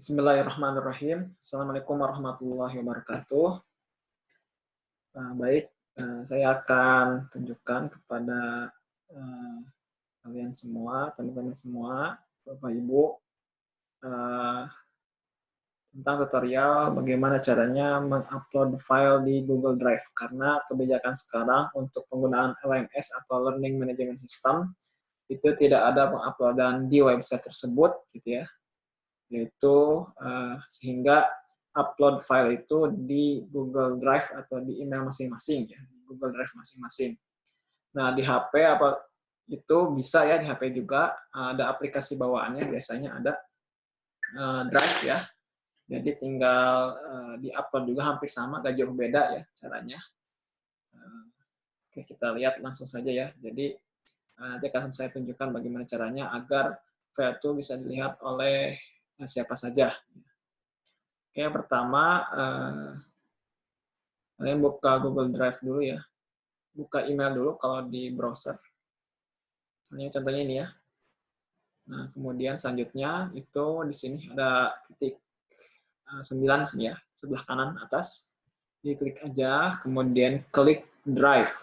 Bismillahirrahmanirrahim. Assalamualaikum warahmatullahi wabarakatuh. Nah, baik, uh, saya akan tunjukkan kepada uh, kalian semua, teman-teman semua, Bapak Ibu, uh, tentang tutorial bagaimana caranya mengupload file di Google Drive. Karena kebijakan sekarang untuk penggunaan LMS atau Learning Management System itu tidak ada penguploadan di website tersebut, gitu ya yaitu uh, sehingga upload file itu di Google Drive atau di email masing-masing ya, Google Drive masing-masing. Nah, di HP apa itu bisa ya di HP juga ada aplikasi bawaannya biasanya ada uh, Drive ya. Jadi tinggal uh, di-upload juga hampir sama, gak jauh beda ya caranya. Uh, oke, kita lihat langsung saja ya. Jadi nanti akan saya tunjukkan bagaimana caranya agar file itu bisa dilihat oleh siapa saja. Oke, yang pertama, eh, kalian buka Google Drive dulu ya. Buka email dulu kalau di browser. Misalnya contohnya ini ya. Nah, kemudian selanjutnya itu di sini ada titik uh, 9 sini ya, sebelah kanan atas. Diklik aja, kemudian klik Drive.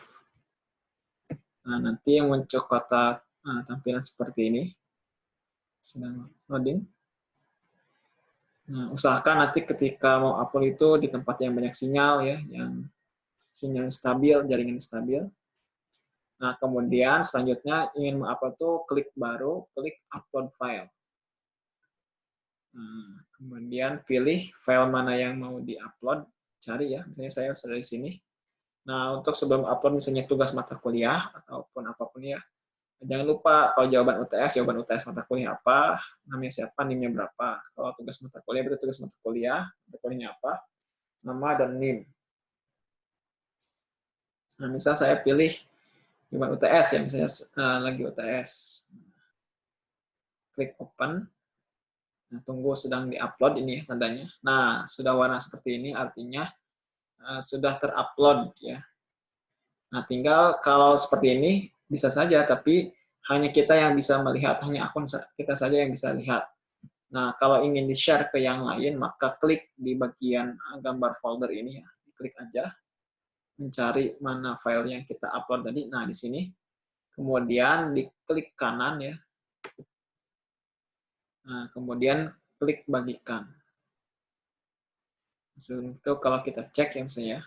Nah, nanti yang muncul kotak uh, tampilan seperti ini. Sedang loading. Nah, usahakan nanti ketika mau upload itu di tempat yang banyak sinyal ya, yang sinyal stabil, jaringan stabil. Nah, kemudian selanjutnya ingin mengupload tuh klik baru, klik upload file. Nah, kemudian pilih file mana yang mau diupload, cari ya, misalnya saya sudah di sini. Nah, untuk sebelum upload misalnya tugas mata kuliah ataupun apa pun ya, Jangan lupa kalau jawaban UTS, jawaban UTS mata kuliah apa, namanya siapa, NIM-nya berapa. Kalau tugas mata kuliah, berarti tugas mata kuliah, mata kuliahnya apa, nama dan NIM. Nah, misal saya pilih jawaban UTS ya, misalnya uh, lagi UTS. Klik open. Nah, tunggu sedang di-upload ini tandanya. Nah, sudah warna seperti ini artinya uh, sudah terupload ya. Nah, tinggal kalau seperti ini bisa saja, tapi hanya kita yang bisa melihat, hanya akun kita saja yang bisa lihat. Nah, kalau ingin di-share ke yang lain, maka klik di bagian gambar folder ini ya. Klik aja, mencari mana file yang kita upload tadi. Nah, di sini. Kemudian diklik kanan ya. Nah, kemudian klik bagikan. Itu kalau kita cek ya misalnya.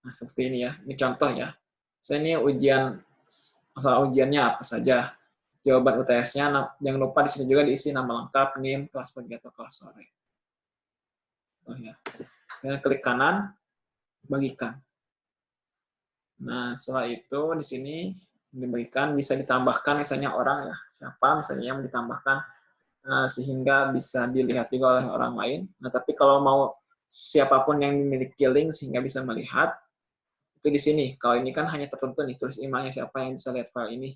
Nah, seperti ini ya. Ini contoh ya. Saya ini ujian masalah ujiannya apa saja. Jawaban UTS-nya jangan lupa di sini juga diisi nama lengkap, NIM, kelas pagi atau kelas sore. Oh ya. Kemudian klik kanan, bagikan. Nah, setelah itu di sini dibagikan bisa ditambahkan misalnya orang ya, siapa misalnya yang ditambahkan uh, sehingga bisa dilihat juga oleh orang lain. Nah, tapi kalau mau siapa pun yang memiliki link sehingga bisa melihat, itu di sini. Kalau ini kan hanya tertentu nih, tulis emailnya siapa yang bisa lihat file ini.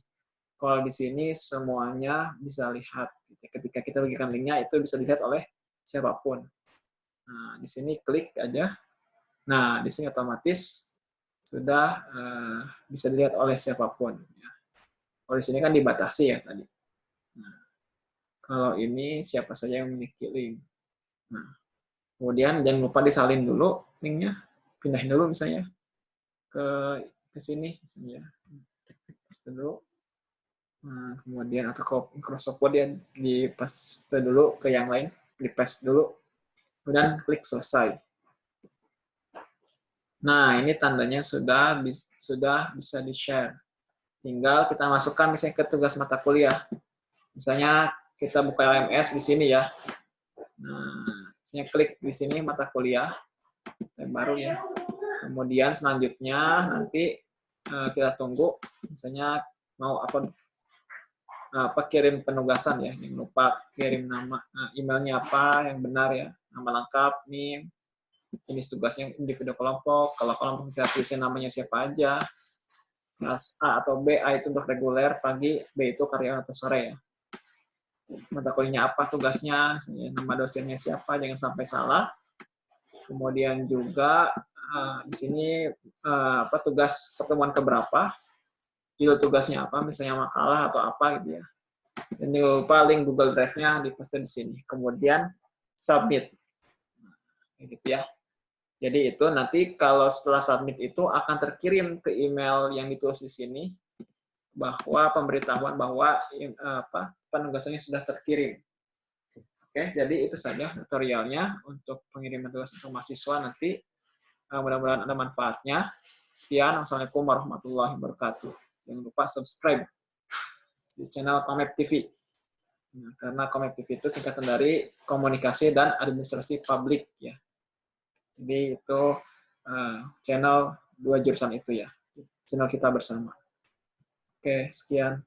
Kalau di sini semuanya bisa lihat. Ketika kita bagikan linknya, itu bisa dilihat oleh siapa pun. Nah, di sini klik aja. Nah, di sini otomatis sudah uh, bisa dilihat oleh siapa pun. Ya. Kalau di sini kan dibatasi ya tadi. Nah, kalau ini siapa saja yang memiliki link. Nah, kemudian jangan lupa disalin dulu linknya, pindahin dulu misalnya ke ke sini misalnya paste dulu. Nah, kemudian atau Microsoft Word ya di paste dulu ke yang lain di paste dulu. Kemudian klik selesai. Nah ini tandanya sudah sudah bisa di share tinggal kita masukkan misalnya ke tugas mata kuliah. Misalnya kita buka LMS di sini ya. Nah misalnya klik di sini mata kuliah. Yang baru ya Kemudian selanjutnya nanti uh, kita tunggu, misalnya mau apa apa kirim penugasan ya, jangan lupa kirim nama uh, emailnya apa yang benar ya, nama lengkap, nih jenis tugasnya individu kelompok, kalau kelompok bisa tulisin namanya siapa aja, kelas A atau B, A itu untuk reguler, pagi, B itu karyawan atau sore ya. Mata kuliahnya apa tugasnya, nama dosennya siapa, jangan sampai salah. Kemudian juga uh, di sini uh, apa tugas pertemuan keberapa, judul tugasnya apa, misalnya makalah atau apa gitu ya. Jangan lupa Google Drive-nya dipaste di sini. Kemudian submit. Nah, gitu ya. Jadi itu nanti kalau setelah submit itu akan terkirim ke email yang ditulis di sini bahwa pemberitahuan bahwa apa penugasannya sudah terkirim. Oke, jadi itu saja tutorialnya untuk pengiriman tugas untuk mahasiswa nanti. Uh, Mudah-mudahan ada manfaatnya. Sekian, Assalamualaikum warahmatullahi wabarakatuh. Jangan lupa subscribe di channel Komet TV. Nah, karena Komet TV itu singkatan dari komunikasi dan administrasi publik ya. Jadi itu uh, channel dua jurusan itu ya, channel kita bersama. Oke, sekian.